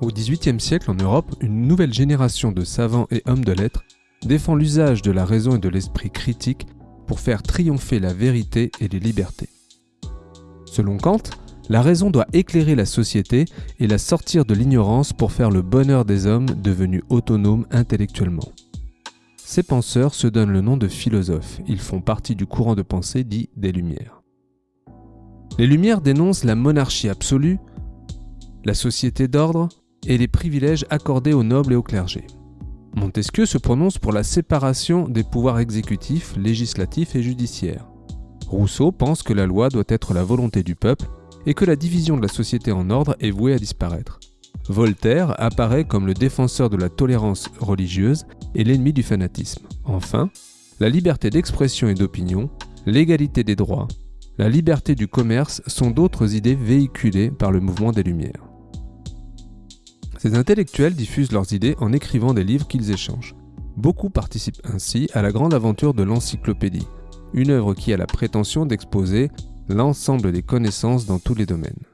Au XVIIIe siècle en Europe, une nouvelle génération de savants et hommes de lettres défend l'usage de la raison et de l'esprit critique pour faire triompher la vérité et les libertés. Selon Kant, la raison doit éclairer la société et la sortir de l'ignorance pour faire le bonheur des hommes devenus autonomes intellectuellement. Ces penseurs se donnent le nom de philosophes, ils font partie du courant de pensée dit des Lumières. Les Lumières dénoncent la monarchie absolue, la société d'ordre et les privilèges accordés aux nobles et au clergé. Montesquieu se prononce pour la séparation des pouvoirs exécutifs, législatifs et judiciaires. Rousseau pense que la loi doit être la volonté du peuple et que la division de la société en ordre est vouée à disparaître. Voltaire apparaît comme le défenseur de la tolérance religieuse et l'ennemi du fanatisme. Enfin, la liberté d'expression et d'opinion, l'égalité des droits, la liberté du commerce sont d'autres idées véhiculées par le mouvement des Lumières. Ces intellectuels diffusent leurs idées en écrivant des livres qu'ils échangent. Beaucoup participent ainsi à la grande aventure de l'encyclopédie, une œuvre qui a la prétention d'exposer l'ensemble des connaissances dans tous les domaines.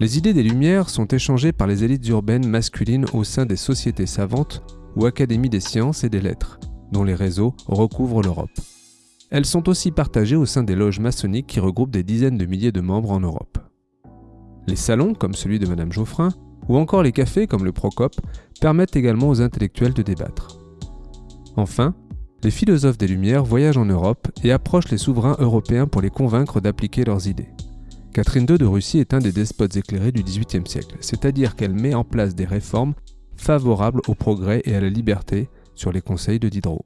Les idées des Lumières sont échangées par les élites urbaines masculines au sein des sociétés savantes ou académies des sciences et des lettres, dont les réseaux recouvrent l'Europe. Elles sont aussi partagées au sein des loges maçonniques qui regroupent des dizaines de milliers de membres en Europe. Les salons, comme celui de Madame Geoffrin, ou encore les cafés comme le Procope permettent également aux intellectuels de débattre. Enfin, les philosophes des Lumières voyagent en Europe et approchent les souverains européens pour les convaincre d'appliquer leurs idées. Catherine II de Russie est un des despotes éclairés du XVIIIe siècle, c'est-à-dire qu'elle met en place des réformes favorables au progrès et à la liberté sur les conseils de Diderot.